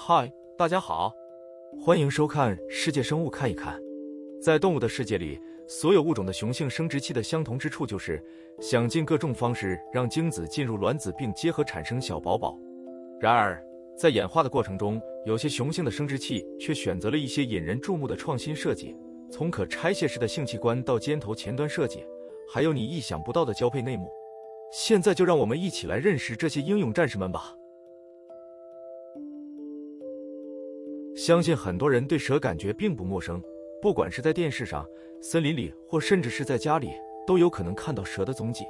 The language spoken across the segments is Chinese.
嗨，大家好，欢迎收看《世界生物看一看》。在动物的世界里，所有物种的雄性生殖器的相同之处就是想尽各种方式让精子进入卵子并结合产生小宝宝。然而，在演化的过程中，有些雄性的生殖器却选择了一些引人注目的创新设计，从可拆卸式的性器官到尖头前端设计，还有你意想不到的交配内幕。现在就让我们一起来认识这些英勇战士们吧。相信很多人对蛇感觉并不陌生，不管是在电视上、森林里，或甚至是在家里，都有可能看到蛇的踪迹。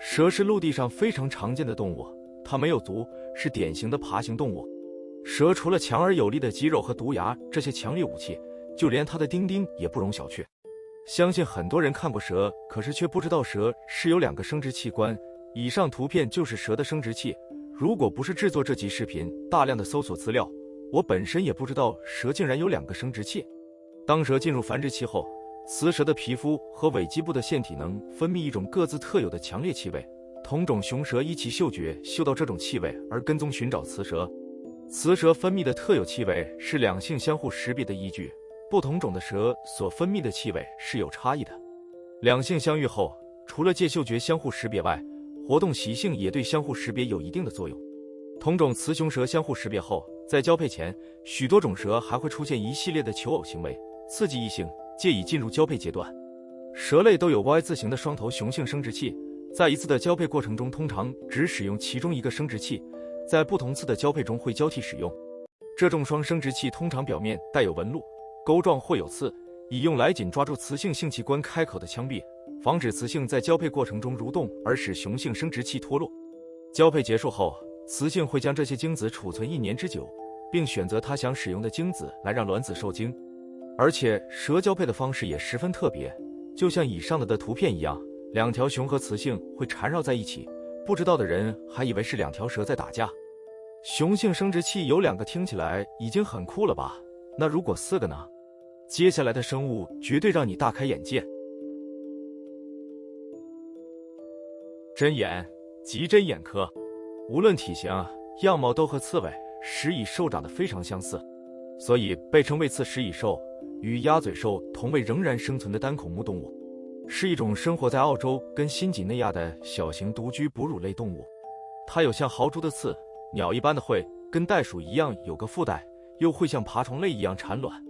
蛇是陆地上非常常见的动物，它没有足，是典型的爬行动物。蛇除了强而有力的肌肉和毒牙这些强力武器，就连它的丁丁也不容小觑。相信很多人看过蛇，可是却不知道蛇是有两个生殖器官。以上图片就是蛇的生殖器。如果不是制作这集视频，大量的搜索资料。我本身也不知道蛇竟然有两个生殖器。当蛇进入繁殖期后，雌蛇的皮肤和尾基部的腺体能分泌一种各自特有的强烈气味。同种雄蛇依其嗅觉嗅到这种气味而跟踪寻找雌蛇。雌蛇分泌的特有气味是两性相互识别的依据。不同种的蛇所分泌的气味是有差异的。两性相遇后，除了借嗅觉相互识别外，活动习性也对相互识别有一定的作用。同种雌雄蛇相互识别后。在交配前，许多种蛇还会出现一系列的求偶行为，刺激异性，借以进入交配阶段。蛇类都有 Y 字形的双头雄性生殖器，在一次的交配过程中，通常只使用其中一个生殖器，在不同次的交配中会交替使用。这种双生殖器通常表面带有纹路、钩状或有刺，以用来紧抓住雌性性器官开口的腔壁，防止雌性在交配过程中蠕动而使雄性生殖器脱落。交配结束后。雌性会将这些精子储存一年之久，并选择它想使用的精子来让卵子受精。而且蛇交配的方式也十分特别，就像以上的的图片一样，两条雄和雌性会缠绕在一起。不知道的人还以为是两条蛇在打架。雄性生殖器有两个，听起来已经很酷了吧？那如果四个呢？接下来的生物绝对让你大开眼界。针眼，棘针眼科。无论体型、样貌都和刺猬、食蚁兽长得非常相似，所以被称为刺食蚁兽。与鸭嘴兽同为仍然生存的单孔目动物，是一种生活在澳洲跟新几内亚的小型独居哺乳类动物。它有像豪猪的刺，鸟一般的喙，跟袋鼠一样有个腹袋，又会像爬虫类一样产卵。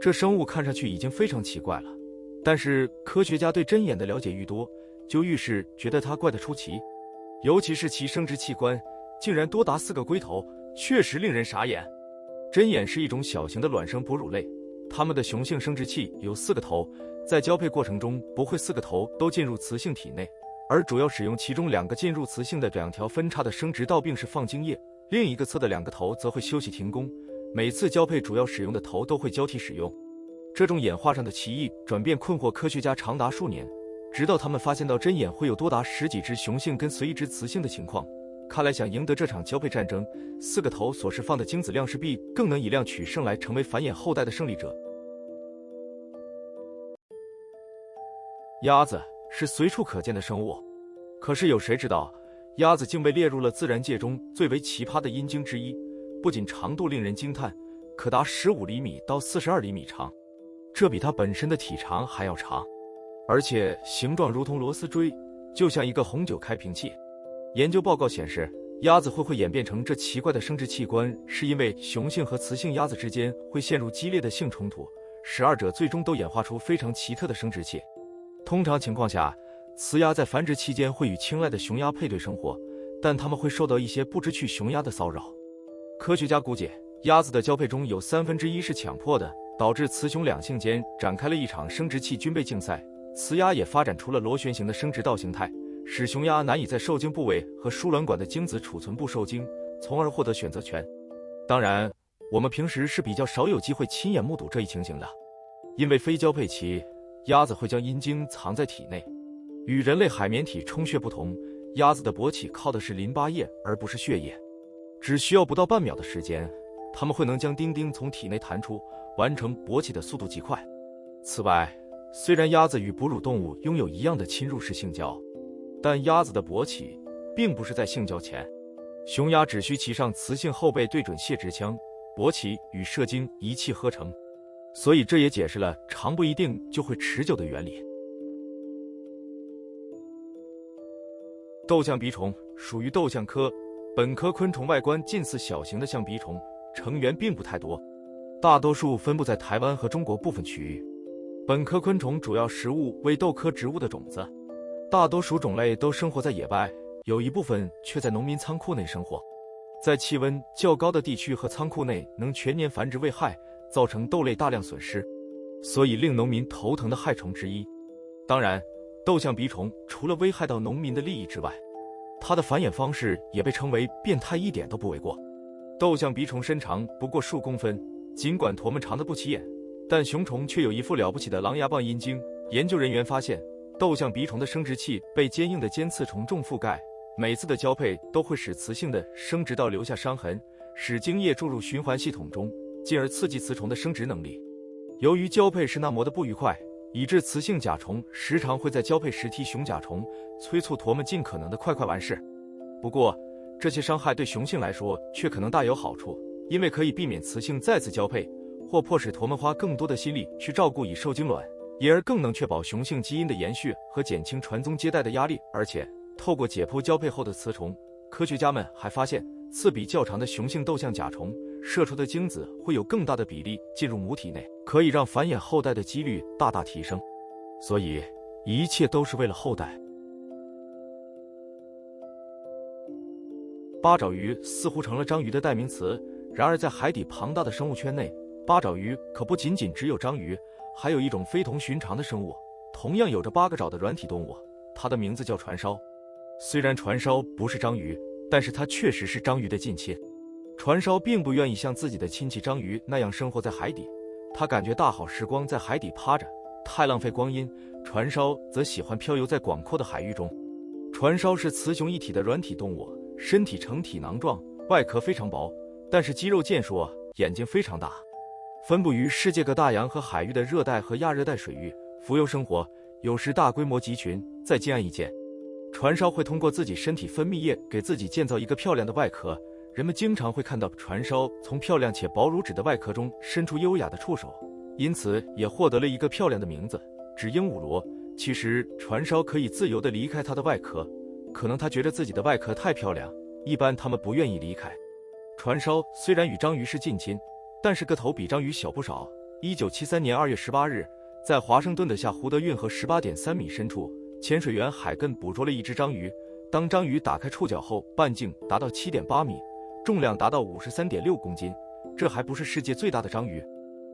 这生物看上去已经非常奇怪了，但是科学家对针眼的了解愈多，就愈是觉得它怪得出奇。尤其是其生殖器官竟然多达四个龟头，确实令人傻眼。针眼是一种小型的卵生哺乳类，它们的雄性生殖器有四个头，在交配过程中不会四个头都进入雌性体内，而主要使用其中两个进入雌性的两条分叉的生殖道，并是放精液；另一个侧的两个头则会休息停工。每次交配主要使用的头都会交替使用。这种演化上的奇异转变困惑科学家长达数年。直到他们发现到针眼会有多达十几只雄性跟随一只雌性的情况，看来想赢得这场交配战争，四个头所释放的精子量势必更能以量取胜，来成为繁衍后代的胜利者。鸭子是随处可见的生物，可是有谁知道，鸭子竟被列入了自然界中最为奇葩的阴茎之一？不仅长度令人惊叹，可达十五厘米到四十二厘米长，这比它本身的体长还要长。而且形状如同螺丝锥，就像一个红酒开瓶器。研究报告显示，鸭子会会演变成这奇怪的生殖器官，是因为雄性和雌性鸭子之间会陷入激烈的性冲突，使二者最终都演化出非常奇特的生殖器。通常情况下，雌鸭在繁殖期间会与青睐的雄鸭配对生活，但它们会受到一些不知趣雄鸭的骚扰。科学家估计，鸭子的交配中有三分之一是强迫的，导致雌雄两性间展开了一场生殖器军备竞赛。雌鸭也发展出了螺旋形的生殖道形态，使雄鸭难以在受精部位和输卵管的精子储存部受精，从而获得选择权。当然，我们平时是比较少有机会亲眼目睹这一情形的，因为非交配期，鸭子会将阴茎藏在体内。与人类海绵体充血不同，鸭子的勃起靠的是淋巴液而不是血液，只需要不到半秒的时间，它们会能将丁丁从体内弹出，完成勃起的速度极快。此外，虽然鸭子与哺乳动物拥有一样的侵入式性交，但鸭子的勃起并不是在性交前。雄鸭只需骑上雌性后背，对准泄殖腔，勃起与射精一气呵成，所以这也解释了长不一定就会持久的原理。斗象鼻虫属于斗象科，本科昆虫外观近似小型的象鼻虫，成员并不太多，大多数分布在台湾和中国部分区域。本科昆虫主要食物为豆科植物的种子，大多数种类都生活在野外，有一部分却在农民仓库内生活。在气温较高的地区和仓库内能全年繁殖危害，造成豆类大量损失，所以令农民头疼的害虫之一。当然，豆象鼻虫除了危害到农民的利益之外，它的繁衍方式也被称为变态，一点都不为过。豆象鼻虫身长不过数公分，尽管坨们长得不起眼，但雄虫却有一副了不起的狼牙棒阴茎。研究人员发现，豆象鼻虫的生殖器被坚硬的尖刺虫重覆盖。每次的交配都会使雌性的生殖道留下伤痕，使精液注入循环系统中，进而刺激雌虫的生殖能力。由于交配时那磨得不愉快，以致雌性甲虫时常会在交配时踢雄甲虫，催促驼们尽可能的快快完事。不过，这些伤害对雄性来说却可能大有好处，因为可以避免雌性再次交配，或迫使驼们花更多的心力去照顾已受精卵，因而更能确保雄性基因的延续和减轻传宗接代的压力，而且。透过解剖交配后的雌虫，科学家们还发现，刺比较长的雄性窦象甲虫射出的精子会有更大的比例进入母体内，可以让繁衍后代的几率大大提升。所以，一切都是为了后代。八爪鱼似乎成了章鱼的代名词，然而在海底庞大的生物圈内，八爪鱼可不仅仅只有章鱼，还有一种非同寻常的生物，同样有着八个爪的软体动物，它的名字叫船烧。虽然船烧不是章鱼，但是它确实是章鱼的近亲。船烧并不愿意像自己的亲戚章鱼那样生活在海底，它感觉大好时光在海底趴着太浪费光阴。船烧则喜欢漂游在广阔的海域中。船烧是雌雄一体的软体动物，身体呈体囊状，外壳非常薄，但是肌肉健硕，眼睛非常大。分布于世界各大洋和海域的热带和亚热带水域，浮游生活，有时大规模集群在近岸一见。船烧会通过自己身体分泌液给自己建造一个漂亮的外壳，人们经常会看到船烧从漂亮且薄如纸的外壳中伸出优雅的触手，因此也获得了一个漂亮的名字——纸鹦鹉螺。其实，船烧可以自由地离开它的外壳，可能它觉得自己的外壳太漂亮，一般它们不愿意离开。船烧虽然与章鱼是近亲，但是个头比章鱼小不少。一九七三年二月十八日，在华盛顿的下湖德运河十八点三米深处。潜水员海根捕捉了一只章鱼。当章鱼打开触角后，半径达到七点八米，重量达到五十三点六公斤。这还不是世界最大的章鱼。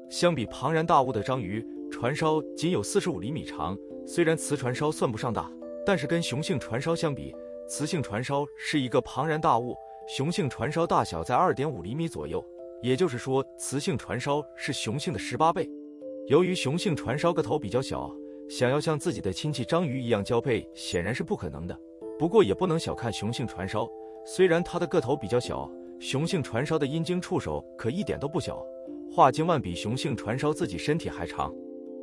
相比庞然大物的章鱼，船烧仅有四十五厘米长。虽然雌船烧算不上大，但是跟雄性船烧相比，雌性船烧是一个庞然大物。雄性船烧大小在二点五厘米左右，也就是说，雌性船烧是雄性的十八倍。由于雄性船烧个头比较小。想要像自己的亲戚章鱼一样交配，显然是不可能的。不过也不能小看雄性船烧，虽然它的个头比较小，雄性船烧的阴茎触手可一点都不小，画精万比雄性船烧自己身体还长。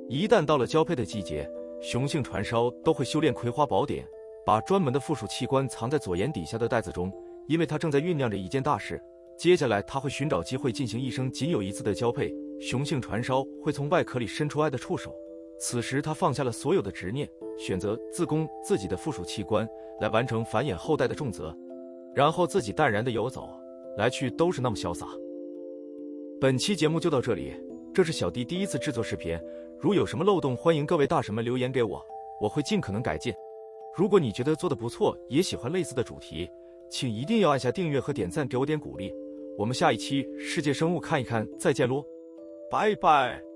一旦到了交配的季节，雄性船烧都会修炼葵花宝典，把专门的附属器官藏在左眼底下的袋子中，因为它正在酝酿着一件大事。接下来，它会寻找机会进行一生仅有一次的交配。雄性船烧会从外壳里伸出爱的触手。此时，他放下了所有的执念，选择自宫自己的附属器官来完成繁衍后代的重责，然后自己淡然的游走，来去都是那么潇洒。本期节目就到这里，这是小弟第一次制作视频，如有什么漏洞，欢迎各位大神们留言给我，我会尽可能改进。如果你觉得做的不错，也喜欢类似的主题，请一定要按下订阅和点赞，给我点鼓励。我们下一期世界生物看一看，再见喽，拜拜。